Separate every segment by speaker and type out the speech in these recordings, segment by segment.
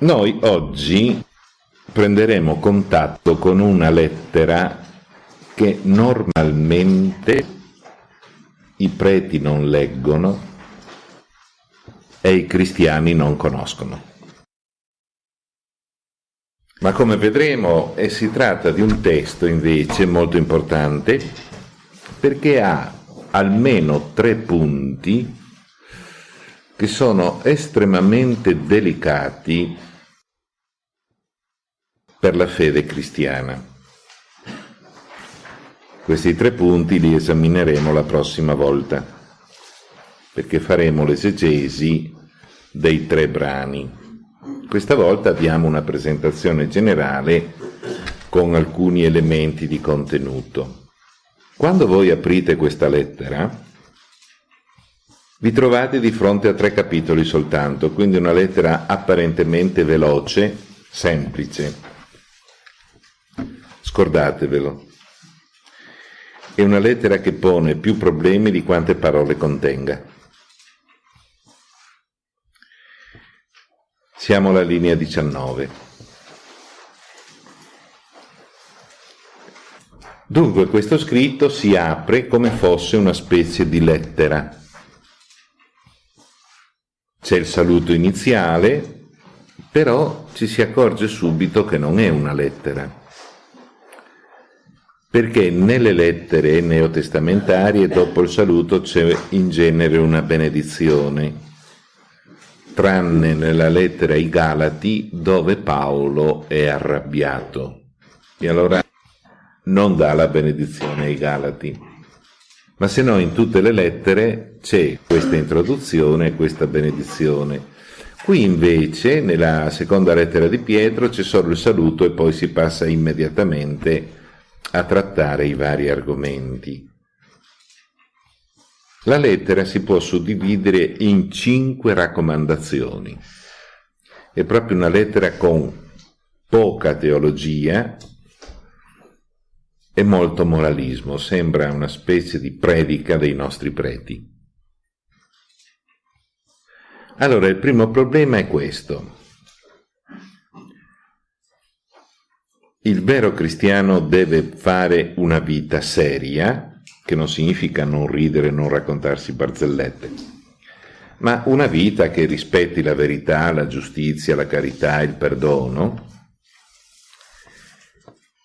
Speaker 1: Noi oggi prenderemo contatto con una lettera che normalmente i preti non leggono e i cristiani non conoscono. Ma come vedremo eh, si tratta di un testo invece molto importante perché ha almeno tre punti che sono estremamente delicati per la fede cristiana. Questi tre punti li esamineremo la prossima volta, perché faremo l'esegesi dei tre brani. Questa volta abbiamo una presentazione generale con alcuni elementi di contenuto. Quando voi aprite questa lettera, vi trovate di fronte a tre capitoli soltanto, quindi una lettera apparentemente veloce, semplice. Scordatevelo. È una lettera che pone più problemi di quante parole contenga. Siamo alla linea 19. Dunque questo scritto si apre come fosse una specie di lettera c'è il saluto iniziale, però ci si accorge subito che non è una lettera. Perché nelle lettere neotestamentarie dopo il saluto c'è in genere una benedizione, tranne nella lettera ai Galati dove Paolo è arrabbiato. E allora non dà la benedizione ai Galati ma se no in tutte le lettere c'è questa introduzione e questa benedizione. Qui invece, nella seconda lettera di Pietro, c'è solo il saluto e poi si passa immediatamente a trattare i vari argomenti. La lettera si può suddividere in cinque raccomandazioni. È proprio una lettera con poca teologia, e molto moralismo, sembra una specie di predica dei nostri preti. Allora, il primo problema è questo. Il vero cristiano deve fare una vita seria, che non significa non ridere, non raccontarsi barzellette, ma una vita che rispetti la verità, la giustizia, la carità, il perdono,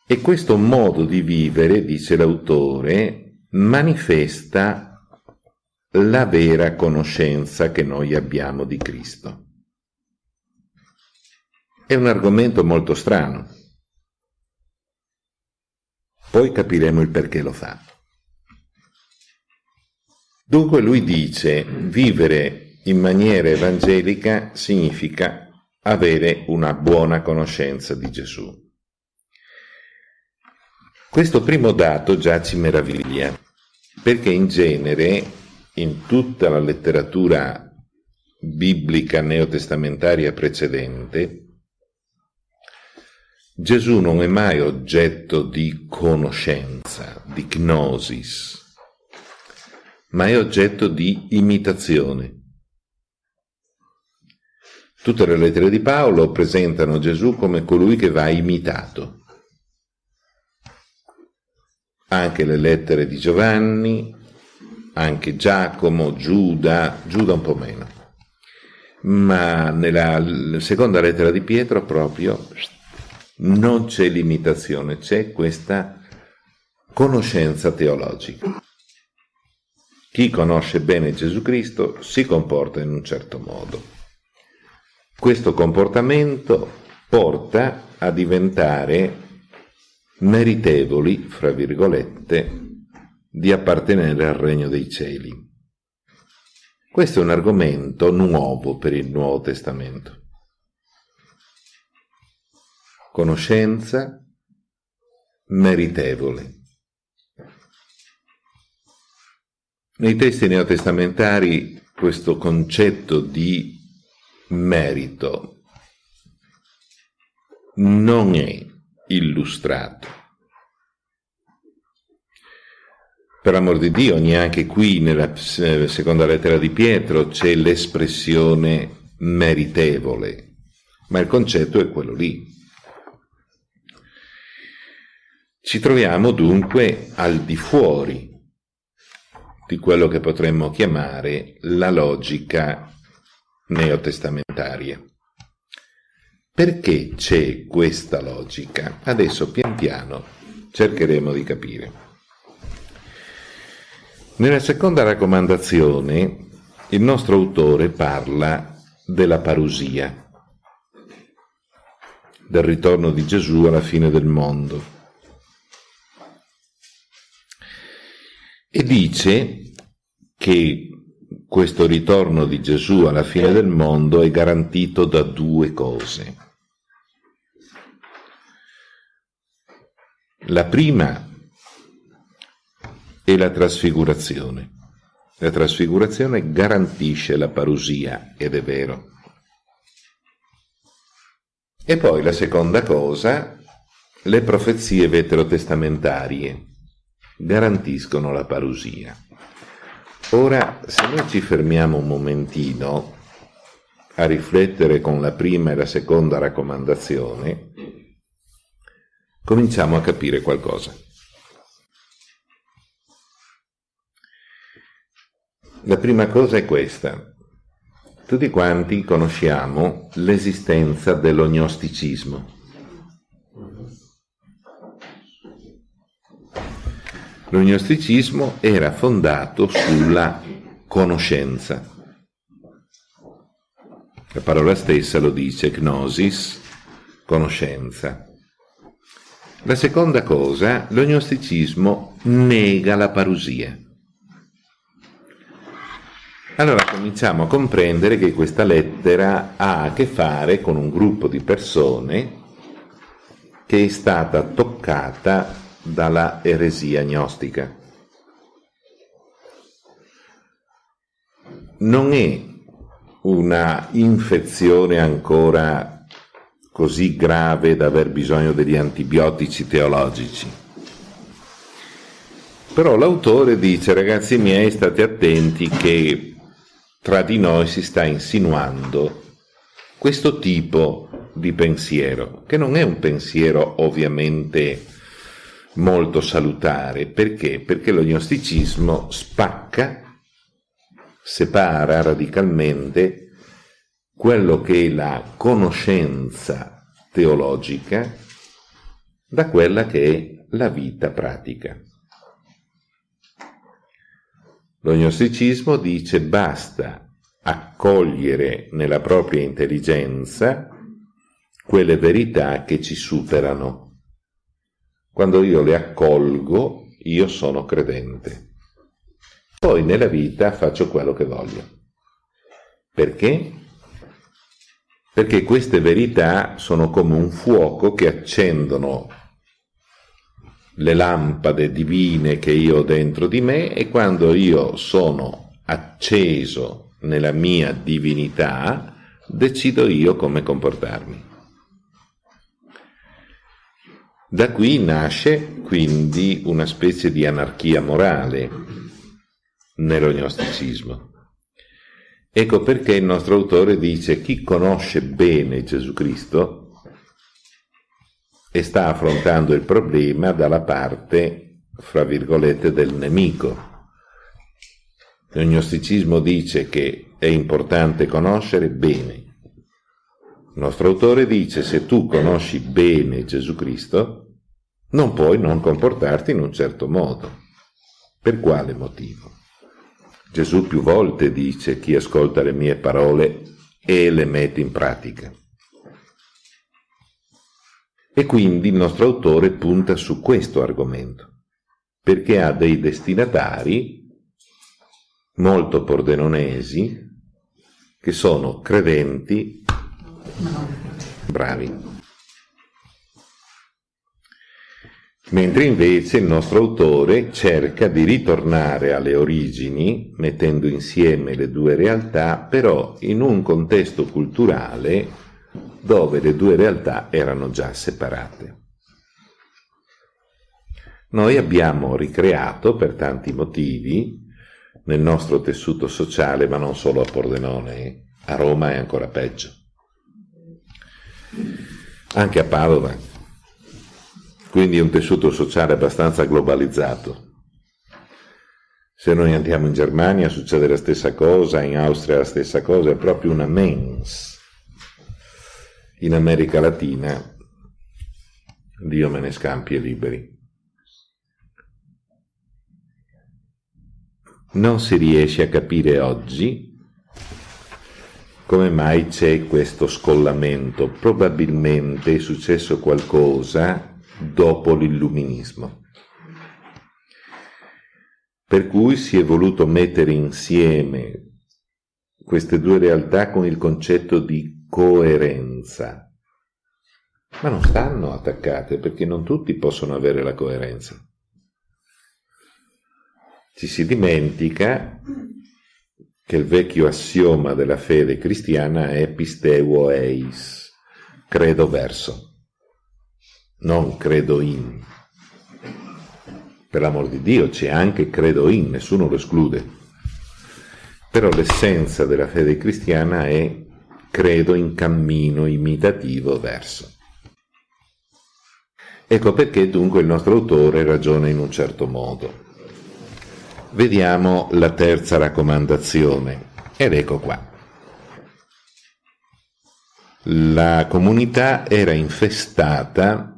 Speaker 1: e questo modo di vivere, dice l'autore, manifesta la vera conoscenza che noi abbiamo di Cristo. È un argomento molto strano. Poi capiremo il perché lo fa. Dunque lui dice, vivere in maniera evangelica significa avere una buona conoscenza di Gesù. Questo primo dato già ci meraviglia, perché in genere in tutta la letteratura biblica neotestamentaria precedente, Gesù non è mai oggetto di conoscenza, di gnosis, ma è oggetto di imitazione. Tutte le lettere di Paolo presentano Gesù come colui che va imitato anche le lettere di Giovanni, anche Giacomo, Giuda, Giuda un po' meno. Ma nella seconda lettera di Pietro proprio non c'è limitazione, c'è questa conoscenza teologica. Chi conosce bene Gesù Cristo si comporta in un certo modo. Questo comportamento porta a diventare meritevoli, fra virgolette, di appartenere al regno dei cieli. Questo è un argomento nuovo per il Nuovo Testamento. Conoscenza meritevole. Nei testi neotestamentari questo concetto di merito non è illustrato. Per amor di Dio, neanche qui nella seconda lettera di Pietro c'è l'espressione meritevole, ma il concetto è quello lì. Ci troviamo dunque al di fuori di quello che potremmo chiamare la logica neotestamentaria. Perché c'è questa logica? Adesso pian piano cercheremo di capire. Nella seconda raccomandazione il nostro autore parla della parusia, del ritorno di Gesù alla fine del mondo. E dice che questo ritorno di Gesù alla fine del mondo è garantito da due cose. La prima è la trasfigurazione. La trasfigurazione garantisce la parusia, ed è vero. E poi la seconda cosa, le profezie veterotestamentarie garantiscono la parusia. Ora, se noi ci fermiamo un momentino a riflettere con la prima e la seconda raccomandazione, cominciamo a capire qualcosa. La prima cosa è questa. Tutti quanti conosciamo l'esistenza dell'ognosticismo. L'ognosticismo era fondato sulla conoscenza. La parola stessa lo dice, gnosis, conoscenza. La seconda cosa, l'ognosticismo nega la parusia. Allora cominciamo a comprendere che questa lettera ha a che fare con un gruppo di persone che è stata toccata dalla eresia gnostica. Non è una infezione ancora così grave da aver bisogno degli antibiotici teologici. Però l'autore dice, ragazzi miei, state attenti che tra di noi si sta insinuando questo tipo di pensiero, che non è un pensiero ovviamente molto salutare. Perché? Perché lo gnosticismo spacca, separa radicalmente quello che è la conoscenza teologica da quella che è la vita pratica. Lo gnosticismo dice basta accogliere nella propria intelligenza quelle verità che ci superano quando io le accolgo, io sono credente. Poi nella vita faccio quello che voglio. Perché? Perché queste verità sono come un fuoco che accendono le lampade divine che io ho dentro di me e quando io sono acceso nella mia divinità, decido io come comportarmi. Da qui nasce quindi una specie di anarchia morale nello gnosticismo. Ecco perché il nostro autore dice chi conosce bene Gesù Cristo e sta affrontando il problema dalla parte, fra virgolette, del nemico. Il gnosticismo dice che è importante conoscere bene. Il nostro autore dice se tu conosci bene Gesù Cristo, non puoi non comportarti in un certo modo. Per quale motivo? Gesù più volte dice chi ascolta le mie parole e le mette in pratica. E quindi il nostro autore punta su questo argomento, perché ha dei destinatari molto pordenonesi che sono credenti bravi. Mentre invece il nostro autore cerca di ritornare alle origini, mettendo insieme le due realtà, però in un contesto culturale dove le due realtà erano già separate. Noi abbiamo ricreato per tanti motivi nel nostro tessuto sociale, ma non solo a Pordenone, a Roma è ancora peggio. anche a Padova, quindi è un tessuto sociale abbastanza globalizzato. Se noi andiamo in Germania succede la stessa cosa, in Austria la stessa cosa, è proprio una mens. In America Latina, Dio me ne scampi e liberi. Non si riesce a capire oggi come mai c'è questo scollamento. Probabilmente è successo qualcosa dopo l'illuminismo. Per cui si è voluto mettere insieme queste due realtà con il concetto di coerenza. Ma non stanno attaccate perché non tutti possono avere la coerenza. Ci si dimentica che il vecchio assioma della fede cristiana è pisteuo eis, credo verso, non credo in. Per l'amor di Dio c'è anche credo in, nessuno lo esclude. Però l'essenza della fede cristiana è credo in cammino imitativo verso. Ecco perché dunque il nostro autore ragiona in un certo modo. Vediamo la terza raccomandazione ed ecco qua. La comunità era infestata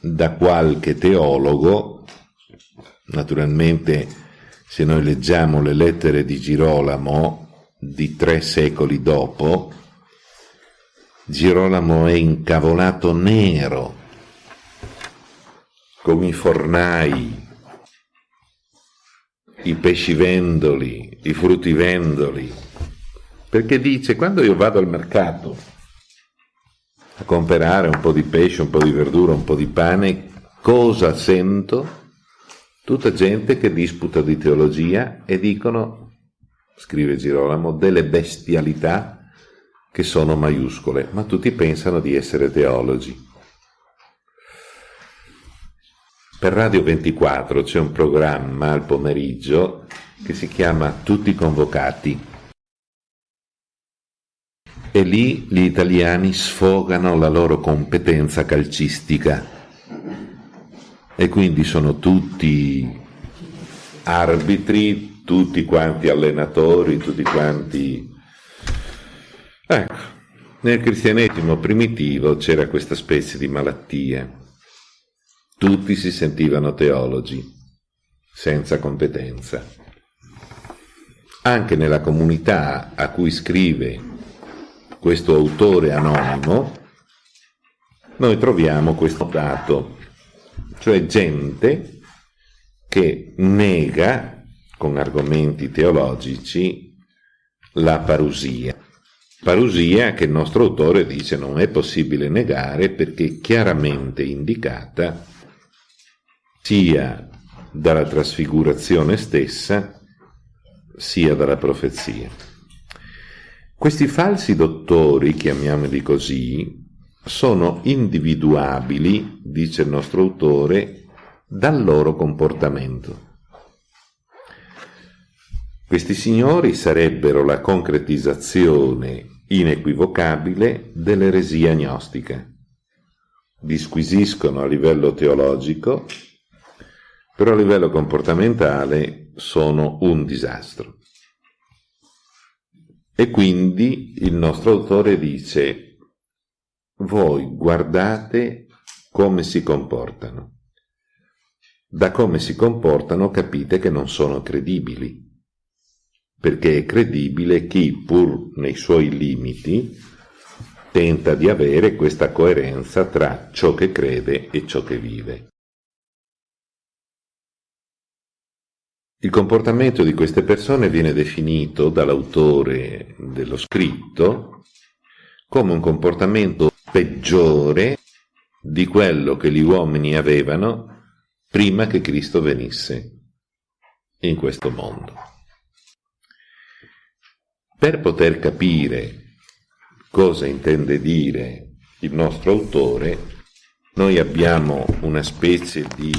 Speaker 1: da qualche teologo, naturalmente se noi leggiamo le lettere di Girolamo di tre secoli dopo, Girolamo è incavolato nero, come i fornai i pescivendoli, i fruttivendoli, perché dice quando io vado al mercato a comprare un po' di pesce, un po' di verdura, un po' di pane, cosa sento? Tutta gente che disputa di teologia e dicono, scrive Girolamo, delle bestialità che sono maiuscole, ma tutti pensano di essere teologi. Per Radio 24 c'è un programma al pomeriggio che si chiama Tutti convocati e lì gli italiani sfogano la loro competenza calcistica e quindi sono tutti arbitri, tutti quanti allenatori, tutti quanti... Ecco, nel cristianesimo primitivo c'era questa specie di malattia tutti si sentivano teologi, senza competenza. Anche nella comunità a cui scrive questo autore anonimo, noi troviamo questo dato, cioè gente che nega con argomenti teologici la parusia. Parusia che il nostro autore dice non è possibile negare perché chiaramente indicata sia dalla trasfigurazione stessa, sia dalla profezia. Questi falsi dottori, chiamiamoli così, sono individuabili, dice il nostro autore, dal loro comportamento. Questi signori sarebbero la concretizzazione inequivocabile dell'eresia gnostica. Disquisiscono a livello teologico però a livello comportamentale sono un disastro. E quindi il nostro autore dice, voi guardate come si comportano. Da come si comportano capite che non sono credibili, perché è credibile chi, pur nei suoi limiti, tenta di avere questa coerenza tra ciò che crede e ciò che vive. Il comportamento di queste persone viene definito dall'autore dello scritto come un comportamento peggiore di quello che gli uomini avevano prima che Cristo venisse in questo mondo. Per poter capire cosa intende dire il nostro autore, noi abbiamo una specie di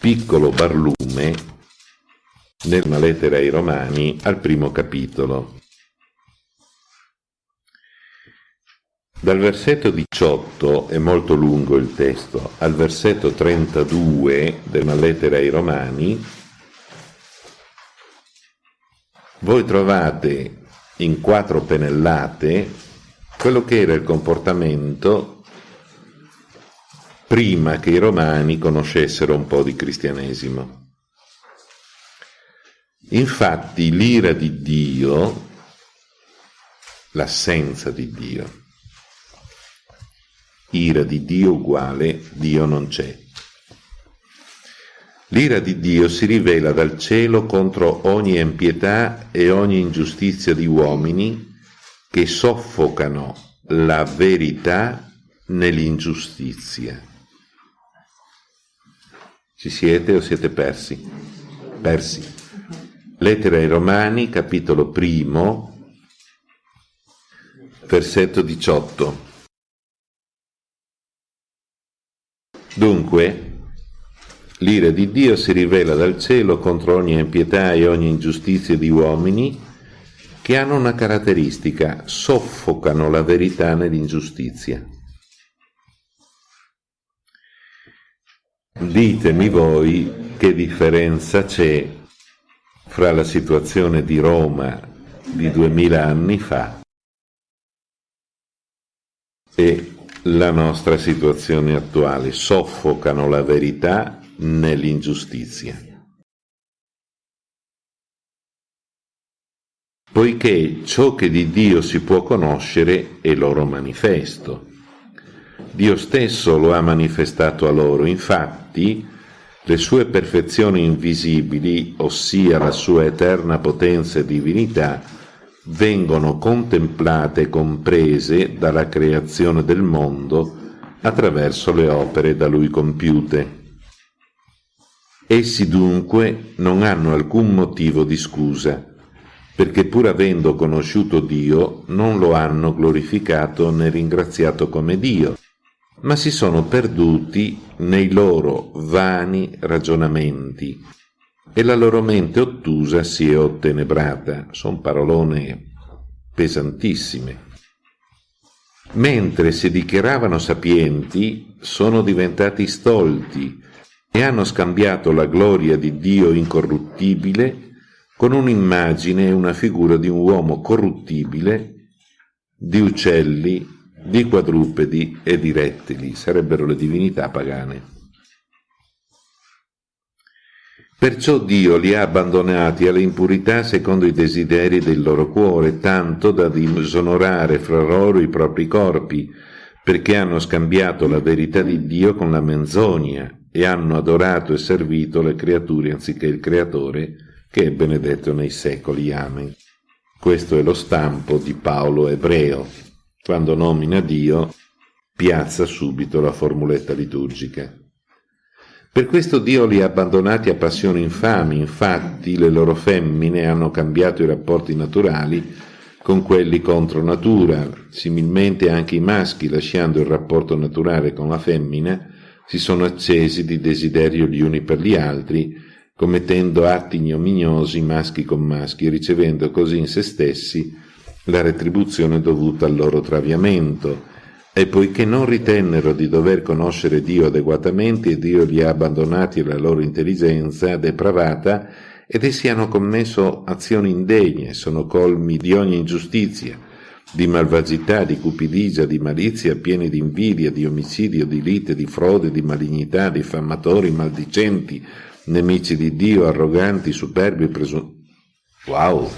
Speaker 1: piccolo barlume nella lettera ai Romani al primo capitolo. Dal versetto 18, è molto lungo il testo, al versetto 32 della lettera ai Romani, voi trovate in quattro pennellate quello che era il comportamento prima che i romani conoscessero un po' di cristianesimo. Infatti l'ira di Dio, l'assenza di Dio, ira di Dio uguale Dio non c'è. L'ira di Dio si rivela dal cielo contro ogni impietà e ogni ingiustizia di uomini che soffocano la verità nell'ingiustizia. Ci siete o siete persi? Persi. Lettera ai Romani, capitolo primo, versetto 18. Dunque, l'ira di Dio si rivela dal cielo contro ogni impietà e ogni ingiustizia di uomini che hanno una caratteristica, soffocano la verità nell'ingiustizia. Ditemi voi che differenza c'è fra la situazione di Roma di duemila anni fa e la nostra situazione attuale, soffocano la verità nell'ingiustizia. Poiché ciò che di Dio si può conoscere è loro manifesto. Dio stesso lo ha manifestato a loro, infatti le sue perfezioni invisibili, ossia la sua eterna potenza e divinità, vengono contemplate e comprese dalla creazione del mondo attraverso le opere da lui compiute. Essi dunque non hanno alcun motivo di scusa, perché pur avendo conosciuto Dio non lo hanno glorificato né ringraziato come Dio, ma si sono perduti nei loro vani ragionamenti e la loro mente ottusa si è ottenebrata. Sono parolone pesantissime. Mentre si dichiaravano sapienti, sono diventati stolti e hanno scambiato la gloria di Dio incorruttibile con un'immagine e una figura di un uomo corruttibile, di uccelli, di quadrupedi e di rettili, sarebbero le divinità pagane. Perciò Dio li ha abbandonati alle impurità secondo i desideri del loro cuore, tanto da disonorare fra loro i propri corpi, perché hanno scambiato la verità di Dio con la menzogna e hanno adorato e servito le creature anziché il Creatore, che è benedetto nei secoli. Amen. Questo è lo stampo di Paolo ebreo. Quando nomina Dio, piazza subito la formuletta liturgica. Per questo Dio li ha abbandonati a passioni infami, infatti le loro femmine hanno cambiato i rapporti naturali con quelli contro natura, similmente anche i maschi, lasciando il rapporto naturale con la femmina, si sono accesi di desiderio gli uni per gli altri, commettendo atti ignominiosi maschi con maschi, ricevendo così in se stessi la retribuzione dovuta al loro traviamento, e poiché non ritennero di dover conoscere Dio adeguatamente, Dio li ha abbandonati alla loro intelligenza depravata ed essi hanno commesso azioni indegne, sono colmi di ogni ingiustizia, di malvagità, di cupidigia, di malizia, pieni di invidia, di omicidio, di lite, di frode, di malignità, diffamatori, maldicenti, nemici di Dio, arroganti, superbi, presunti. Wow!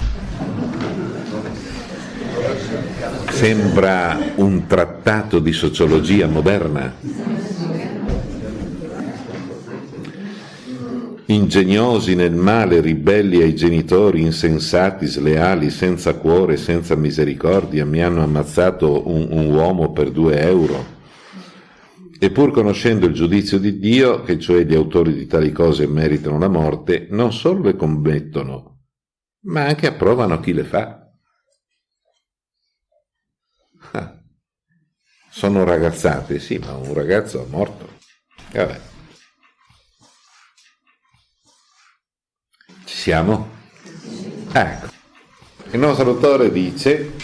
Speaker 1: Sembra un trattato di sociologia moderna. Ingegnosi nel male, ribelli ai genitori, insensati, sleali, senza cuore, senza misericordia, mi hanno ammazzato un, un uomo per due euro. E pur conoscendo il giudizio di Dio, che cioè gli autori di tali cose meritano la morte, non solo le commettono, ma anche approvano chi le fa. Sono ragazzate, sì, ma un ragazzo è morto. Vabbè. Ci siamo? Ecco. Il nostro autore dice,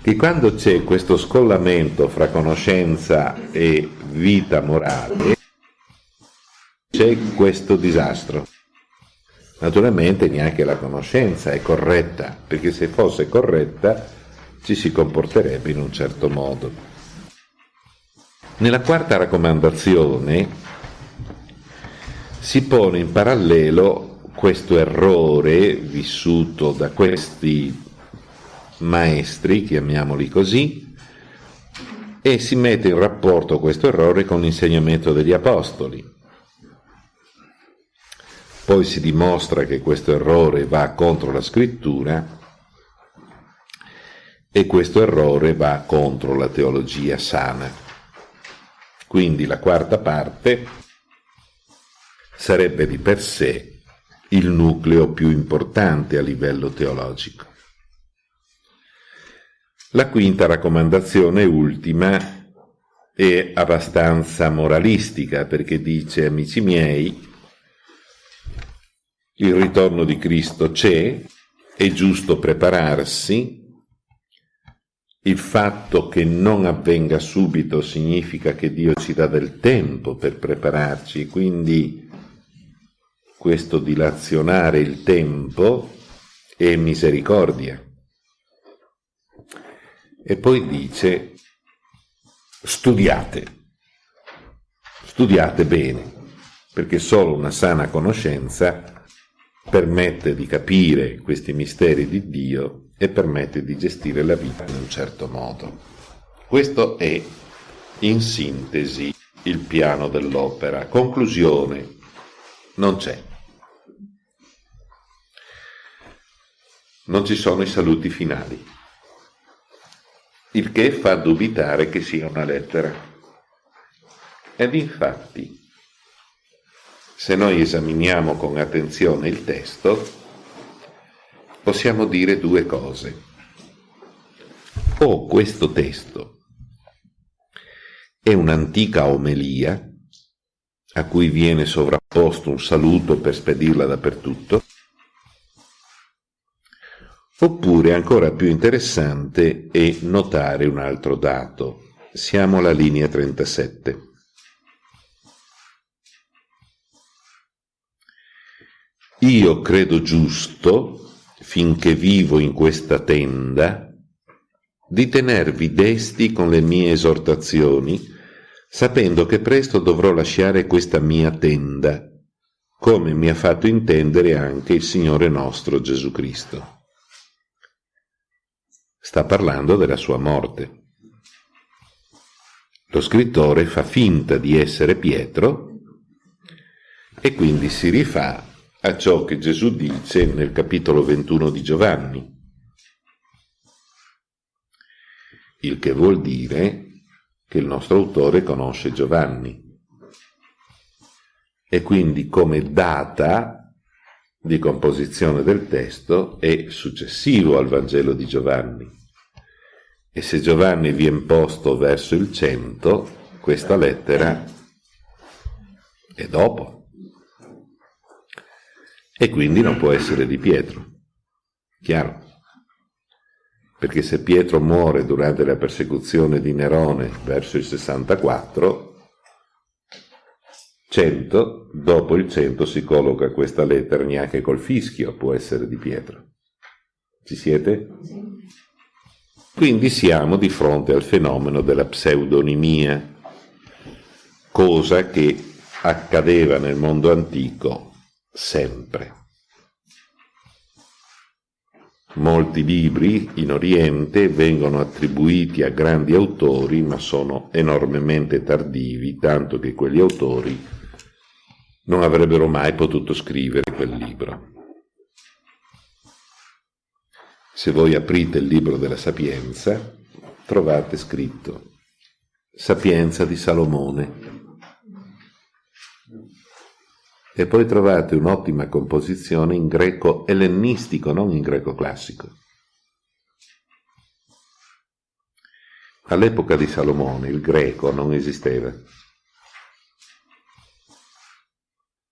Speaker 1: che quando c'è questo scollamento fra conoscenza e vita morale, c'è questo disastro. Naturalmente neanche la conoscenza è corretta, perché se fosse corretta ci si comporterebbe in un certo modo. Nella quarta raccomandazione si pone in parallelo questo errore vissuto da questi maestri, chiamiamoli così, e si mette in rapporto questo errore con l'insegnamento degli apostoli. Poi si dimostra che questo errore va contro la scrittura e questo errore va contro la teologia sana. Quindi la quarta parte sarebbe di per sé il nucleo più importante a livello teologico. La quinta raccomandazione, ultima, è abbastanza moralistica perché dice, amici miei, il ritorno di Cristo c'è, è giusto prepararsi, il fatto che non avvenga subito significa che Dio ci dà del tempo per prepararci, quindi questo dilazionare il tempo è misericordia. E poi dice, studiate, studiate bene, perché solo una sana conoscenza permette di capire questi misteri di Dio e permette di gestire la vita in un certo modo. Questo è, in sintesi, il piano dell'opera. Conclusione, non c'è. Non ci sono i saluti finali il che fa dubitare che sia una lettera. Ed infatti, se noi esaminiamo con attenzione il testo, possiamo dire due cose. O questo testo è un'antica omelia a cui viene sovrapposto un saluto per spedirla dappertutto, Oppure ancora più interessante è notare un altro dato. Siamo alla linea 37. Io credo giusto, finché vivo in questa tenda, di tenervi desti con le mie esortazioni, sapendo che presto dovrò lasciare questa mia tenda, come mi ha fatto intendere anche il Signore nostro Gesù Cristo sta parlando della sua morte. Lo scrittore fa finta di essere Pietro e quindi si rifà a ciò che Gesù dice nel capitolo 21 di Giovanni, il che vuol dire che il nostro autore conosce Giovanni e quindi come data di composizione del testo è successivo al Vangelo di Giovanni. E se Giovanni viene posto verso il cento, questa lettera è dopo. E quindi non può essere di Pietro. Chiaro? Perché se Pietro muore durante la persecuzione di Nerone verso il 64, 100, dopo il 100 si colloca questa lettera, neanche col fischio può essere di Pietro. Ci siete? Quindi siamo di fronte al fenomeno della pseudonimia, cosa che accadeva nel mondo antico sempre. Molti libri in Oriente vengono attribuiti a grandi autori, ma sono enormemente tardivi, tanto che quegli autori non avrebbero mai potuto scrivere quel libro. Se voi aprite il libro della Sapienza, trovate scritto Sapienza di Salomone. E poi trovate un'ottima composizione in greco ellenistico, non in greco classico. All'epoca di Salomone il greco non esisteva.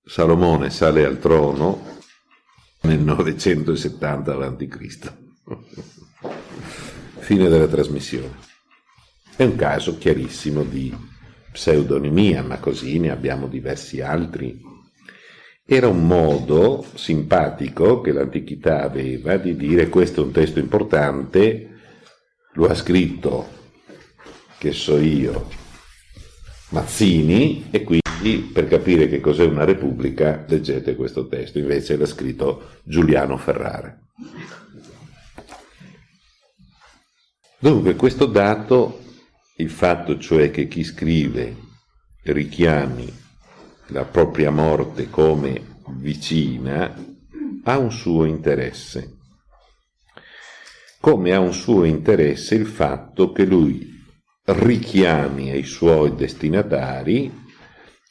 Speaker 1: Salomone sale al trono nel 970 a.C. Fine della trasmissione. È un caso chiarissimo di pseudonimia, ma così ne abbiamo diversi altri. Era un modo simpatico che l'antichità aveva di dire questo è un testo importante, lo ha scritto, che so io, Mazzini, e quindi per capire che cos'è una repubblica leggete questo testo, invece l'ha scritto Giuliano Ferrara. Dunque questo dato, il fatto cioè che chi scrive richiami la propria morte come vicina, ha un suo interesse. Come ha un suo interesse il fatto che lui richiami ai suoi destinatari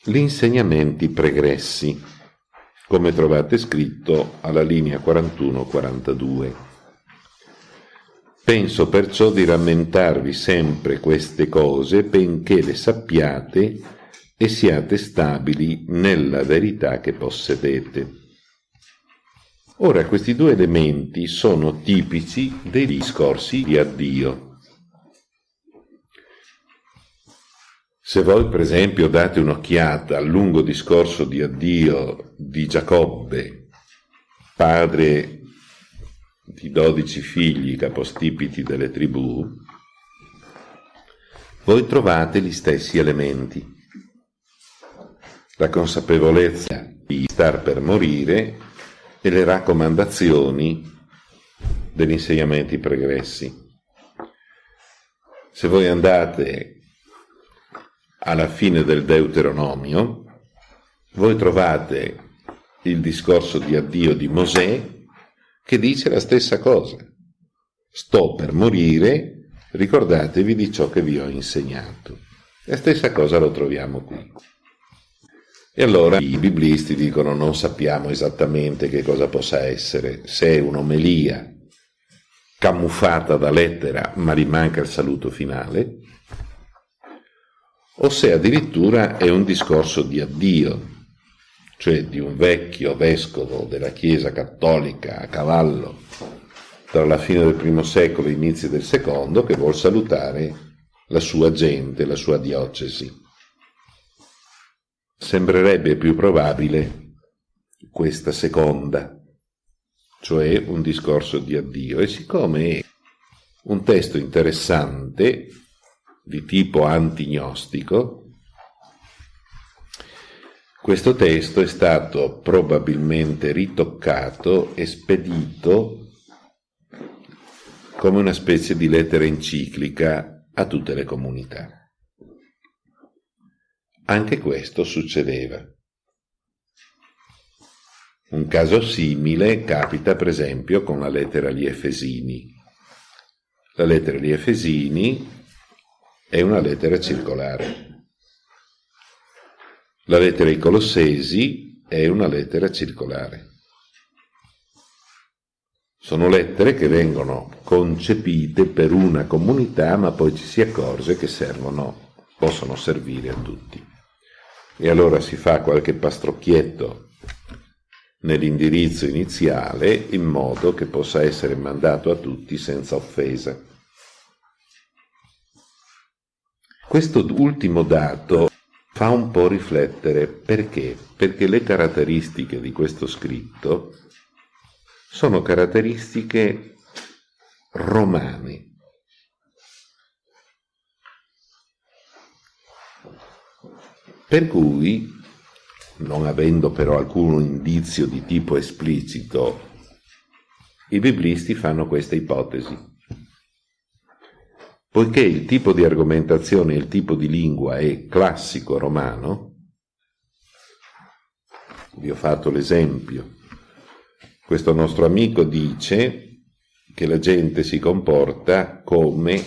Speaker 1: gli insegnamenti pregressi, come trovate scritto alla linea 41-42. Penso perciò di rammentarvi sempre queste cose, benché le sappiate e siate stabili nella verità che possedete. Ora questi due elementi sono tipici dei discorsi di addio. Se voi per esempio date un'occhiata al lungo discorso di addio di Giacobbe, padre di dodici figli capostipiti delle tribù, voi trovate gli stessi elementi. La consapevolezza di star per morire e le raccomandazioni degli insegnamenti pregressi. Se voi andate alla fine del Deuteronomio, voi trovate il discorso di addio di Mosè che dice la stessa cosa. Sto per morire, ricordatevi di ciò che vi ho insegnato. La stessa cosa lo troviamo qui. E allora i biblisti dicono non sappiamo esattamente che cosa possa essere, se è un'omelia camuffata da lettera ma gli manca il saluto finale, o se addirittura è un discorso di addio, cioè di un vecchio vescovo della Chiesa cattolica a cavallo tra la fine del primo secolo e inizi del secondo, che vuol salutare la sua gente, la sua diocesi. Sembrerebbe più probabile questa seconda, cioè un discorso di addio, e siccome è un testo interessante, di tipo antignostico, questo testo è stato probabilmente ritoccato e spedito come una specie di lettera enciclica a tutte le comunità. Anche questo succedeva. Un caso simile capita per esempio con la lettera agli Efesini. La lettera agli Efesini è una lettera circolare. La lettera ai Colossesi è una lettera circolare. Sono lettere che vengono concepite per una comunità, ma poi ci si accorge che servono, possono servire a tutti. E allora si fa qualche pastrocchietto nell'indirizzo iniziale in modo che possa essere mandato a tutti senza offesa. Questo ultimo dato fa un po' riflettere perché? Perché le caratteristiche di questo scritto sono caratteristiche romane. Per cui, non avendo però alcun indizio di tipo esplicito, i biblisti fanno questa ipotesi. Poiché il tipo di argomentazione e il tipo di lingua è classico romano, vi ho fatto l'esempio, questo nostro amico dice che la gente si comporta come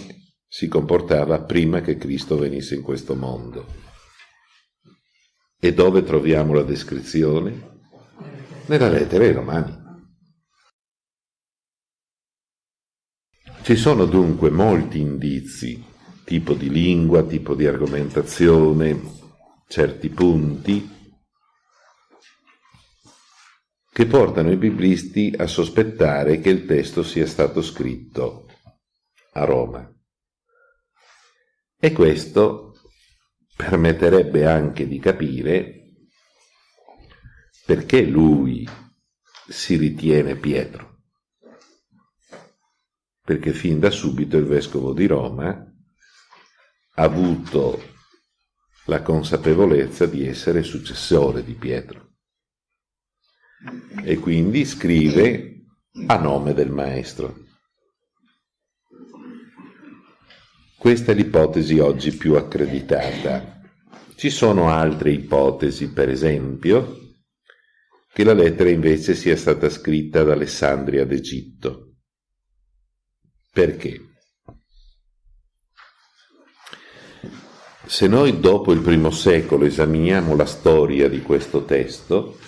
Speaker 1: si comportava prima che Cristo venisse in questo mondo. E dove troviamo la descrizione? Nella lettera ai Romani. Ci sono dunque molti indizi, tipo di lingua, tipo di argomentazione, certi punti, che portano i biblisti a sospettare che il testo sia stato scritto a Roma. E questo permetterebbe anche di capire perché lui si ritiene Pietro. Perché fin da subito il vescovo di Roma ha avuto la consapevolezza di essere successore di Pietro e quindi scrive a nome del maestro. Questa è l'ipotesi oggi più accreditata. Ci sono altre ipotesi, per esempio, che la lettera invece sia stata scritta ad Alessandria d'Egitto. Perché? Se noi dopo il primo secolo esaminiamo la storia di questo testo,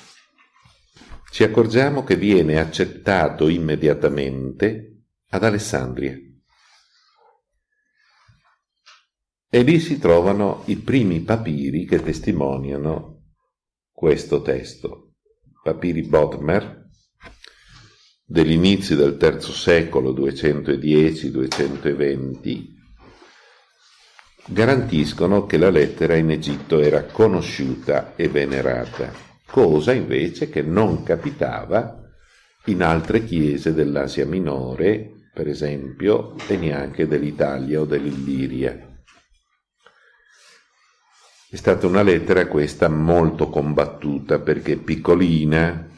Speaker 1: ci accorgiamo che viene accettato immediatamente ad Alessandria. E lì si trovano i primi papiri che testimoniano questo testo. Papiri Bodmer, dell'inizio del III secolo 210-220, garantiscono che la lettera in Egitto era conosciuta e venerata cosa invece che non capitava in altre chiese dell'Asia Minore, per esempio, e neanche dell'Italia o dell'Illiria. È stata una lettera questa molto combattuta perché piccolina,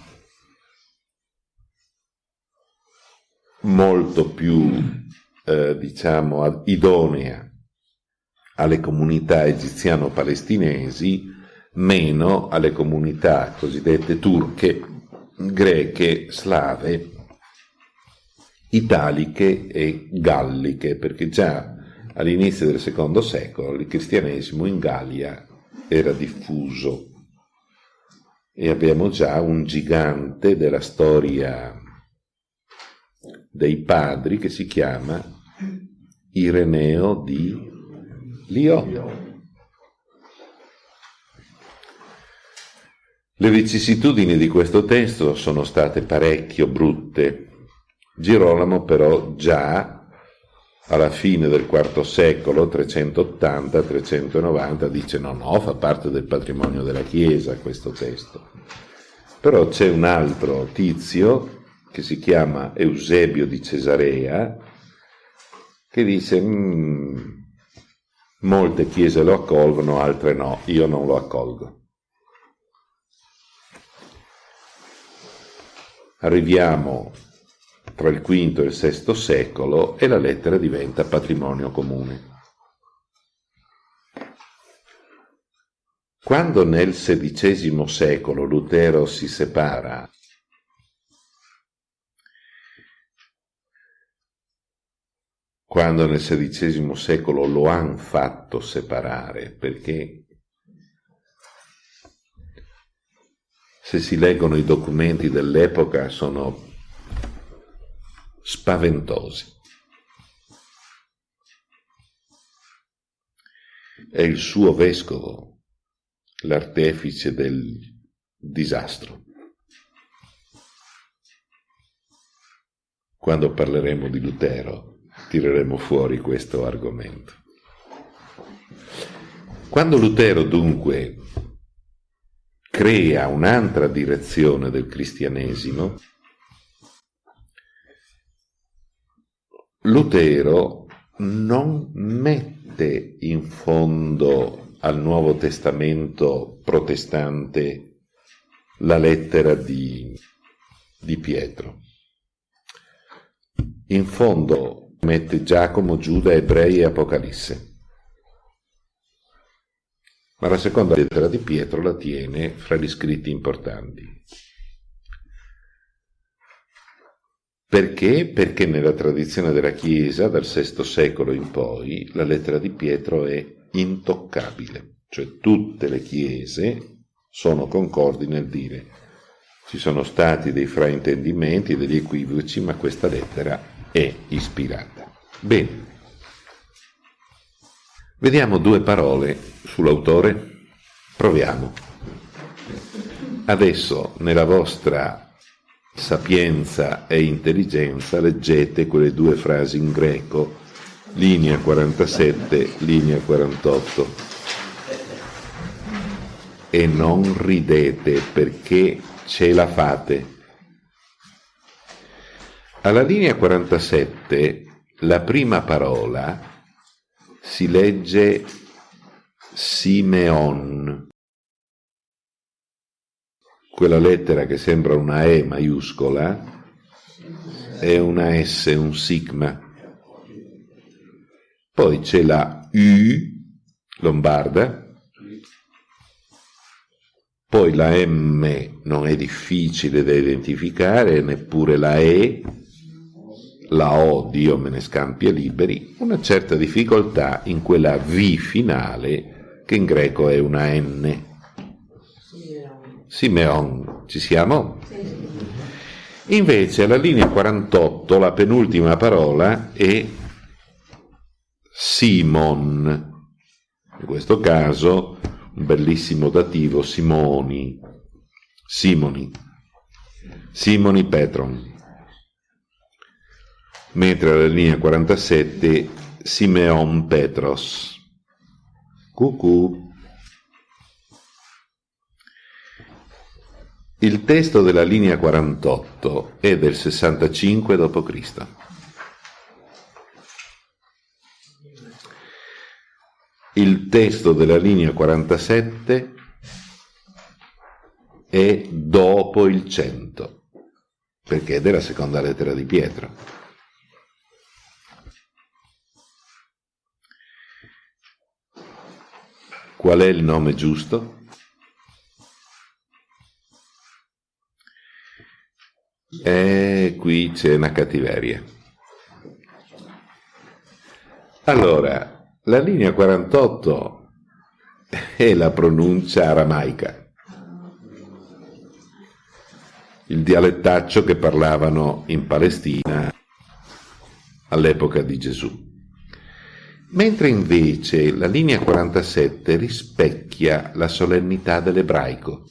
Speaker 1: molto più, eh, diciamo, idonea alle comunità egiziano-palestinesi, meno alle comunità cosiddette turche, greche, slave, italiche e galliche, perché già all'inizio del secondo secolo il cristianesimo in Gallia era diffuso e abbiamo già un gigante della storia dei padri che si chiama Ireneo di Lio. Le vicissitudini di questo testo sono state parecchio brutte. Girolamo però già alla fine del IV secolo, 380-390, dice no, no, fa parte del patrimonio della Chiesa questo testo. Però c'è un altro tizio che si chiama Eusebio di Cesarea che dice mm, molte chiese lo accolgono, altre no, io non lo accolgo. Arriviamo tra il V e il VI secolo e la lettera diventa patrimonio comune. Quando nel XVI secolo Lutero si separa quando nel XVI secolo lo hanno fatto separare, perché se si leggono i documenti dell'epoca sono spaventosi. È il suo vescovo l'artefice del disastro. Quando parleremo di Lutero tireremo fuori questo argomento. Quando Lutero dunque crea un'altra direzione del cristianesimo, Lutero non mette in fondo al Nuovo Testamento protestante la lettera di, di Pietro. In fondo mette Giacomo, Giuda, Ebrei e Apocalisse ma la seconda lettera di Pietro la tiene fra gli scritti importanti. Perché? Perché nella tradizione della Chiesa, dal VI secolo in poi, la lettera di Pietro è intoccabile, cioè tutte le Chiese sono concordi nel dire ci sono stati dei fraintendimenti, degli equivoci, ma questa lettera è ispirata. Bene, Vediamo due parole sull'autore. Proviamo. Adesso nella vostra sapienza e intelligenza leggete quelle due frasi in greco linea 47, linea 48. E non ridete perché ce la fate. Alla linea 47 la prima parola si legge Simeon, quella lettera che sembra una E maiuscola è una S, un sigma. Poi c'è la U lombarda, poi la M non è difficile da identificare, neppure la E, la O, Dio me ne scampi e liberi, una certa difficoltà in quella V finale che in greco è una N. Simeon, ci siamo? Invece alla linea 48 la penultima parola è Simon, in questo caso un bellissimo dativo Simoni, Simoni, Simoni Petron. Mentre alla linea 47 Simeon Petros. Cucù. Il testo della linea 48 è del 65 d.C. Il testo della linea 47 è dopo il 100, perché è della seconda lettera di Pietro. Qual è il nome giusto? E qui c'è una cattiveria. Allora, la linea 48 è la pronuncia aramaica, il dialettaccio che parlavano in Palestina all'epoca di Gesù. Mentre invece la linea 47 rispecchia la solennità dell'ebraico.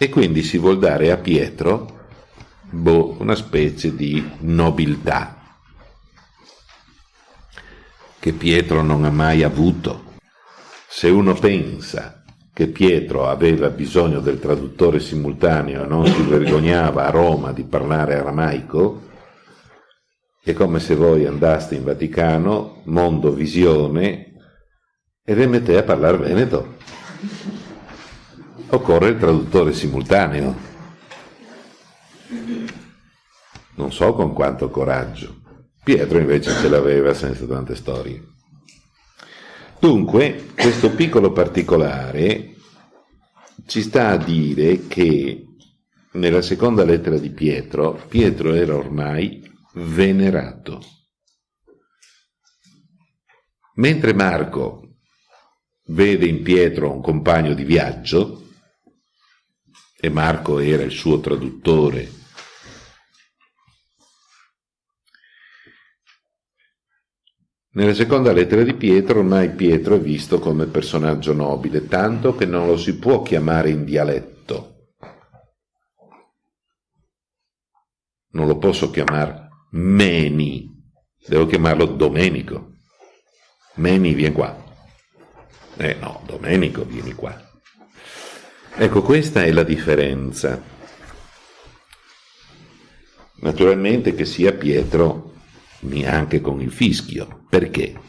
Speaker 1: E quindi si vuol dare a Pietro boh, una specie di nobiltà che Pietro non ha mai avuto. Se uno pensa che Pietro aveva bisogno del traduttore simultaneo e non si vergognava a Roma di parlare aramaico, è come se voi andaste in Vaticano, mondo visione, e vi mettete a parlare veneto occorre il traduttore simultaneo. Non so con quanto coraggio. Pietro invece ce l'aveva senza tante storie. Dunque, questo piccolo particolare ci sta a dire che nella seconda lettera di Pietro, Pietro era ormai venerato. Mentre Marco vede in Pietro un compagno di viaggio, e Marco era il suo traduttore. Nella seconda lettera di Pietro ormai Pietro è visto come personaggio nobile, tanto che non lo si può chiamare in dialetto. Non lo posso chiamare Meni, devo chiamarlo Domenico. Meni, vieni qua. Eh no, Domenico, vieni qua. Ecco, questa è la differenza. Naturalmente che sia Pietro neanche con il fischio. Perché?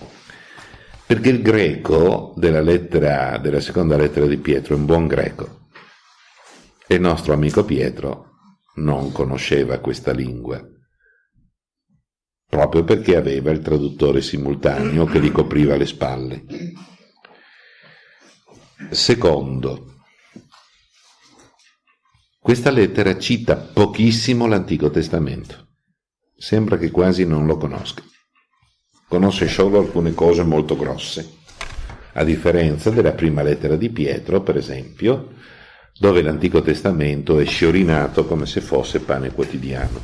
Speaker 1: Perché il greco della, lettera, della seconda lettera di Pietro è un buon greco. E il nostro amico Pietro non conosceva questa lingua, proprio perché aveva il traduttore simultaneo che gli copriva le spalle. Secondo, questa lettera cita pochissimo l'Antico Testamento. Sembra che quasi non lo conosca. Conosce solo alcune cose molto grosse, a differenza della prima lettera di Pietro, per esempio, dove l'Antico Testamento è sciorinato come se fosse pane quotidiano.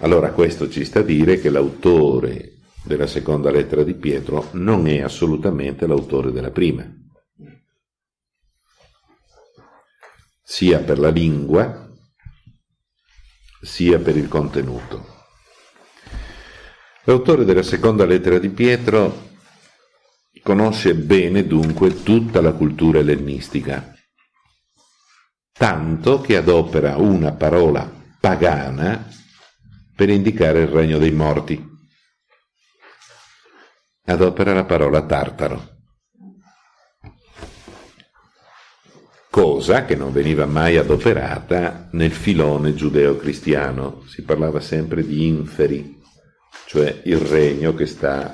Speaker 1: Allora questo ci sta a dire che l'autore della seconda lettera di Pietro non è assolutamente l'autore della prima. Sia per la lingua, sia per il contenuto. L'autore della seconda lettera di Pietro conosce bene dunque tutta la cultura ellenistica, tanto che adopera una parola pagana per indicare il regno dei morti. Adopera la parola tartaro. Cosa che non veniva mai adoperata nel filone giudeo-cristiano. Si parlava sempre di inferi, cioè il regno che sta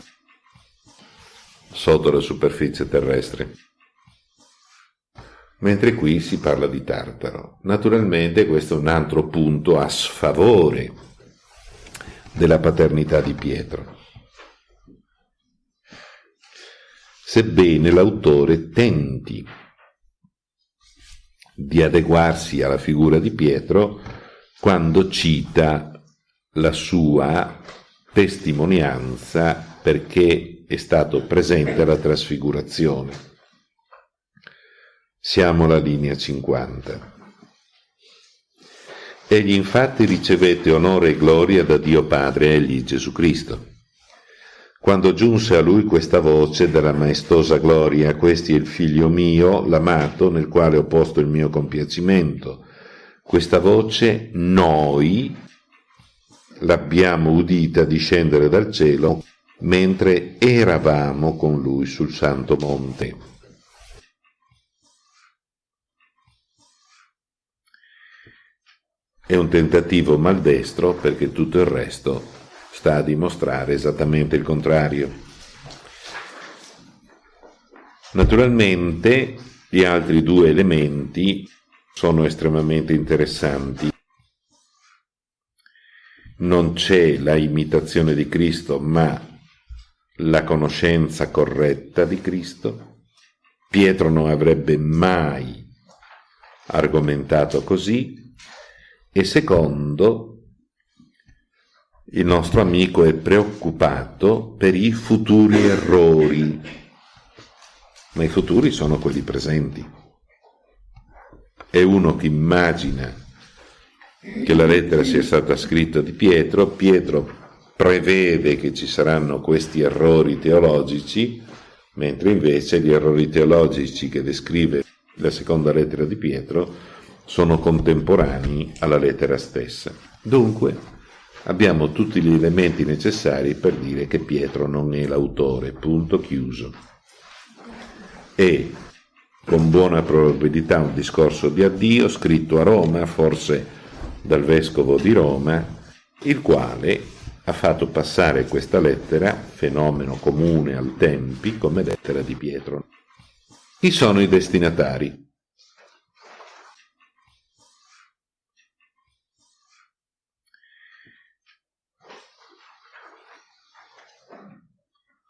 Speaker 1: sotto la superficie terrestre. Mentre qui si parla di Tartaro. Naturalmente questo è un altro punto a sfavore della paternità di Pietro. Sebbene l'autore tenti di adeguarsi alla figura di Pietro quando cita la sua testimonianza perché è stato presente alla trasfigurazione. Siamo alla linea 50. Egli infatti ricevette onore e gloria da Dio Padre egli Gesù Cristo quando giunse a lui questa voce della maestosa gloria, questi è il figlio mio, l'amato, nel quale ho posto il mio compiacimento. Questa voce noi l'abbiamo udita discendere dal cielo mentre eravamo con lui sul santo monte. È un tentativo maldestro perché tutto il resto sta a dimostrare esattamente il contrario. Naturalmente gli altri due elementi sono estremamente interessanti. Non c'è la imitazione di Cristo, ma la conoscenza corretta di Cristo. Pietro non avrebbe mai argomentato così. E secondo, il nostro amico è preoccupato per i futuri errori, ma i futuri sono quelli presenti. È uno che immagina che la lettera sia stata scritta di Pietro, Pietro prevede che ci saranno questi errori teologici, mentre invece gli errori teologici che descrive la seconda lettera di Pietro sono contemporanei alla lettera stessa. Dunque, abbiamo tutti gli elementi necessari per dire che Pietro non è l'autore, punto chiuso. E con buona probabilità un discorso di addio scritto a Roma, forse dal vescovo di Roma, il quale ha fatto passare questa lettera, fenomeno comune al tempi, come lettera di Pietro. Chi sono i destinatari?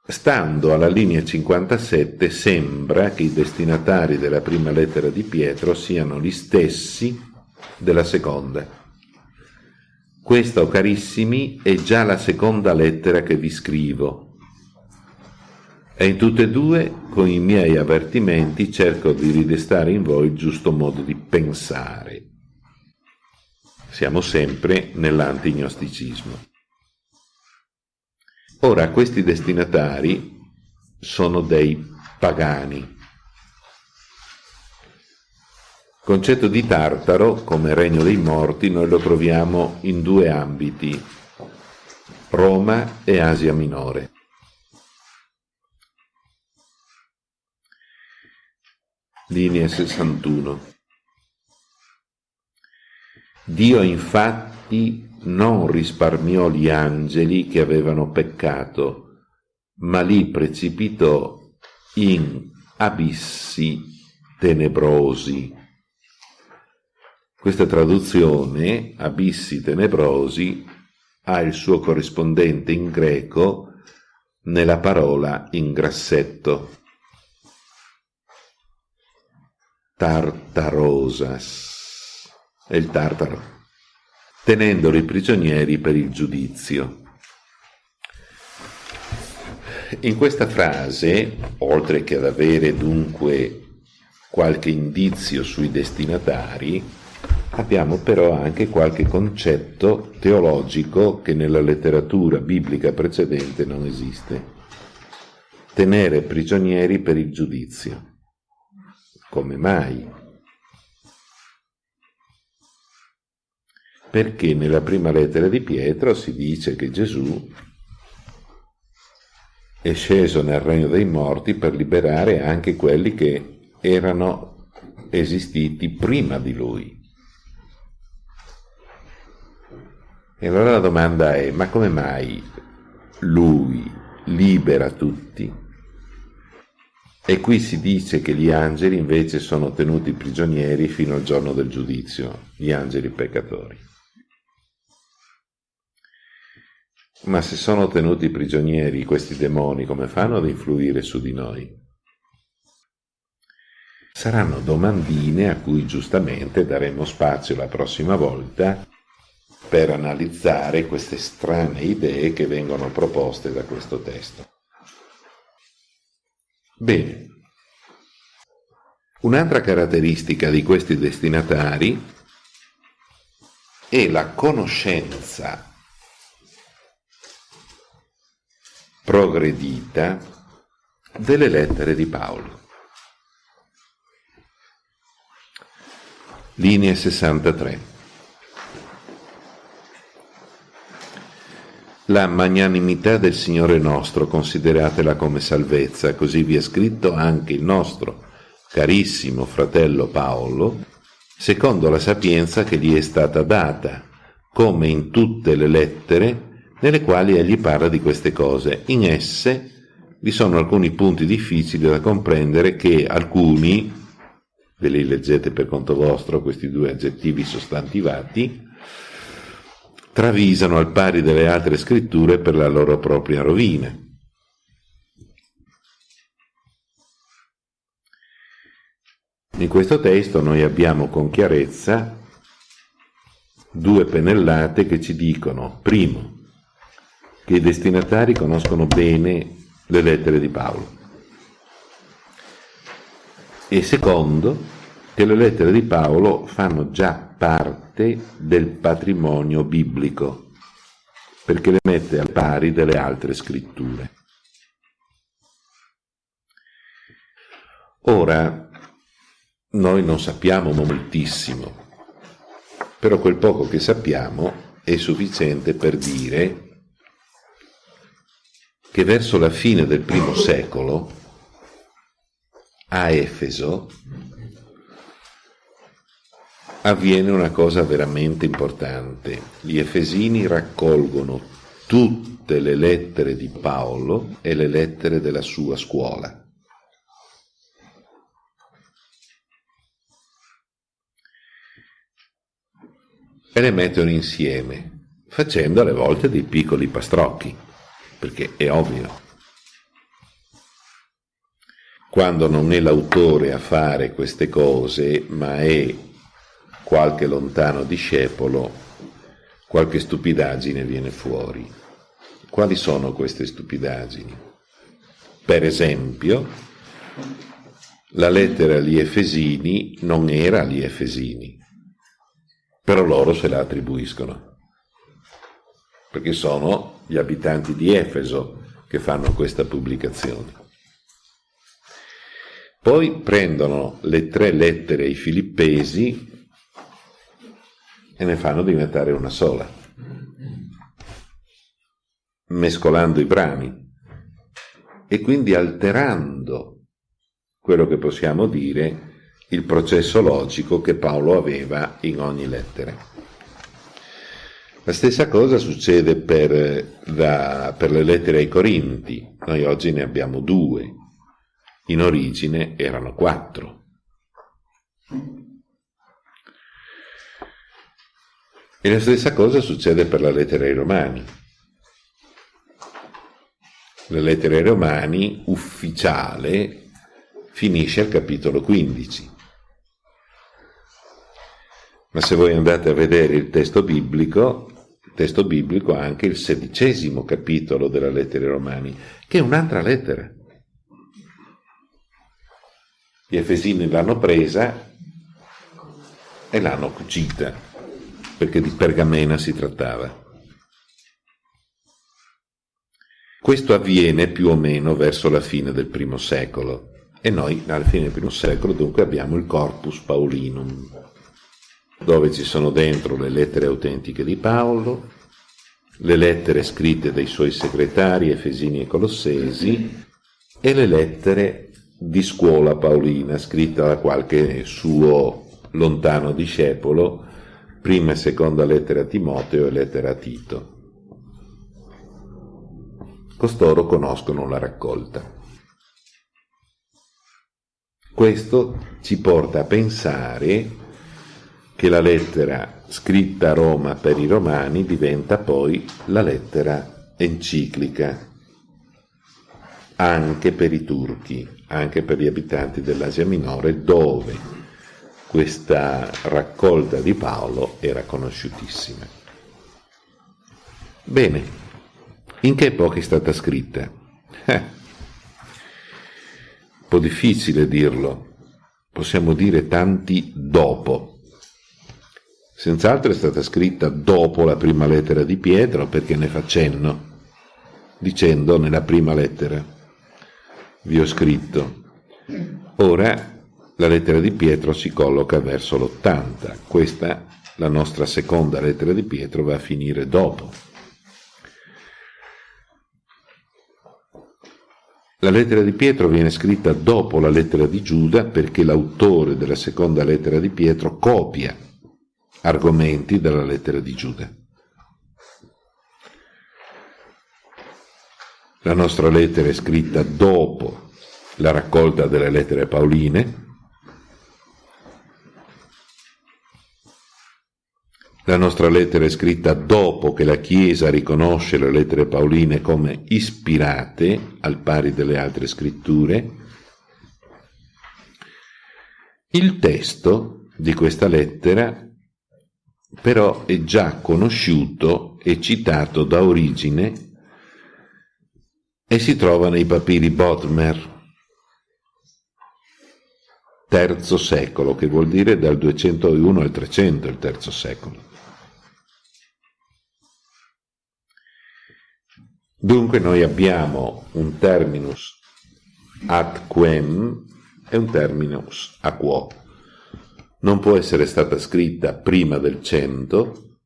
Speaker 1: Stando alla linea 57 sembra che i destinatari della prima lettera di Pietro siano gli stessi della seconda. Questa, o carissimi, è già la seconda lettera che vi scrivo. E in tutte e due, con i miei avvertimenti, cerco di ridestare in voi il giusto modo di pensare. Siamo sempre nell'antignosticismo. Ora questi destinatari sono dei pagani. Il concetto di Tartaro come regno dei morti noi lo troviamo in due ambiti, Roma e Asia Minore. Linea 61. Dio infatti non risparmiò gli angeli che avevano peccato, ma li precipitò in abissi tenebrosi. Questa traduzione, abissi tenebrosi, ha il suo corrispondente in greco nella parola in grassetto. Tartarosas. È il tartaro tenendoli prigionieri per il giudizio. In questa frase, oltre che ad avere dunque qualche indizio sui destinatari, abbiamo però anche qualche concetto teologico che nella letteratura biblica precedente non esiste. Tenere prigionieri per il giudizio. Come mai? Perché nella prima lettera di Pietro si dice che Gesù è sceso nel regno dei morti per liberare anche quelli che erano esistiti prima di lui. E allora la domanda è, ma come mai lui libera tutti? E qui si dice che gli angeli invece sono tenuti prigionieri fino al giorno del giudizio, gli angeli peccatori. Ma se sono tenuti prigionieri questi demoni, come fanno ad influire su di noi? Saranno domandine a cui giustamente daremo spazio la prossima volta per analizzare queste strane idee che vengono proposte da questo testo. Bene. Un'altra caratteristica di questi destinatari è la conoscenza progredita delle lettere di Paolo. Linea 63. La magnanimità del Signore nostro consideratela come salvezza, così vi è scritto anche il nostro carissimo fratello Paolo, secondo la sapienza che gli è stata data, come in tutte le lettere nelle quali egli parla di queste cose. In esse vi sono alcuni punti difficili da comprendere che alcuni, ve li leggete per conto vostro, questi due aggettivi sostantivati, travisano al pari delle altre scritture per la loro propria rovina. In questo testo noi abbiamo con chiarezza due pennellate che ci dicono, primo, che i destinatari conoscono bene le lettere di Paolo. E secondo, che le lettere di Paolo fanno già parte del patrimonio biblico, perché le mette al pari delle altre scritture. Ora, noi non sappiamo moltissimo, però quel poco che sappiamo è sufficiente per dire che verso la fine del primo secolo a Efeso avviene una cosa veramente importante. Gli Efesini raccolgono tutte le lettere di Paolo e le lettere della sua scuola. E le mettono insieme, facendo alle volte dei piccoli pastrocchi perché è ovvio. Quando non è l'autore a fare queste cose, ma è qualche lontano discepolo, qualche stupidaggine viene fuori. Quali sono queste stupidaggini? Per esempio, la lettera agli Efesini non era agli Efesini, però loro se la attribuiscono perché sono gli abitanti di Efeso che fanno questa pubblicazione. Poi prendono le tre lettere ai filippesi e ne fanno diventare una sola, mescolando i brani e quindi alterando quello che possiamo dire il processo logico che Paolo aveva in ogni lettera. La stessa cosa succede per, la, per, le lettere ai Corinti. Noi oggi ne abbiamo due. In origine erano quattro. E la stessa cosa succede per la lettera ai Romani. La lettera ai Romani ufficiale finisce al capitolo 15. Ma se voi andate a vedere il testo biblico, il testo biblico ha anche il sedicesimo capitolo della lettera ai Romani, che è un'altra lettera. Gli Efesini l'hanno presa e l'hanno cucita, perché di pergamena si trattava. Questo avviene più o meno verso la fine del primo secolo e noi alla fine del primo secolo dunque abbiamo il Corpus Paulinum, dove ci sono dentro le lettere autentiche di Paolo, le lettere scritte dai suoi segretari Efesini e Colossesi e le lettere di scuola paolina scritte da qualche suo lontano discepolo, prima e seconda lettera a Timoteo e lettera a Tito. Costoro conoscono la raccolta. Questo ci porta a pensare che la lettera scritta a Roma per i romani diventa poi la lettera enciclica anche per i turchi, anche per gli abitanti dell'Asia Minore, dove questa raccolta di Paolo era conosciutissima. Bene, in che epoca è stata scritta? Eh, un po' difficile dirlo, possiamo dire tanti dopo. Senz'altro è stata scritta dopo la prima lettera di Pietro perché ne fa cenno, dicendo nella prima lettera, vi ho scritto. Ora la lettera di Pietro si colloca verso l'80, questa, la nostra seconda lettera di Pietro, va a finire dopo. La lettera di Pietro viene scritta dopo la lettera di Giuda perché l'autore della seconda lettera di Pietro copia argomenti della lettera di Giuda. La nostra lettera è scritta dopo la raccolta delle lettere paoline. La nostra lettera è scritta dopo che la Chiesa riconosce le lettere paoline come ispirate al pari delle altre scritture. Il testo di questa lettera però è già conosciuto e citato da origine e si trova nei papiri Bodmer, terzo secolo, che vuol dire dal 201 al 300, il terzo secolo. Dunque noi abbiamo un terminus ad quem e un terminus a quo non può essere stata scritta prima del 100,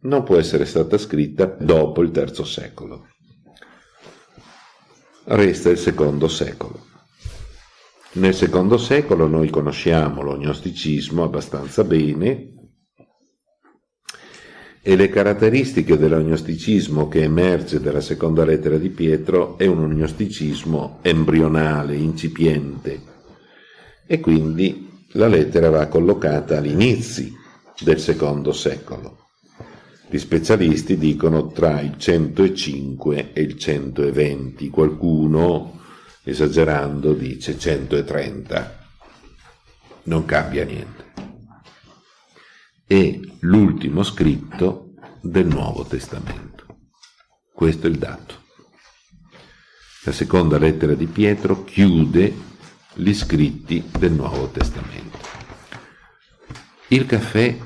Speaker 1: non può essere stata scritta dopo il terzo secolo. Resta il secondo secolo. Nel secondo secolo noi conosciamo lo gnosticismo abbastanza bene e le caratteristiche dell'agnosticismo che emerge dalla seconda lettera di Pietro è un gnosticismo embrionale, incipiente e quindi la lettera va collocata all'inizio del secondo secolo. Gli specialisti dicono tra il 105 e il 120, qualcuno, esagerando, dice 130. Non cambia niente. È l'ultimo scritto del Nuovo Testamento. Questo è il dato. La seconda lettera di Pietro chiude gli scritti del Nuovo Testamento. Il caffè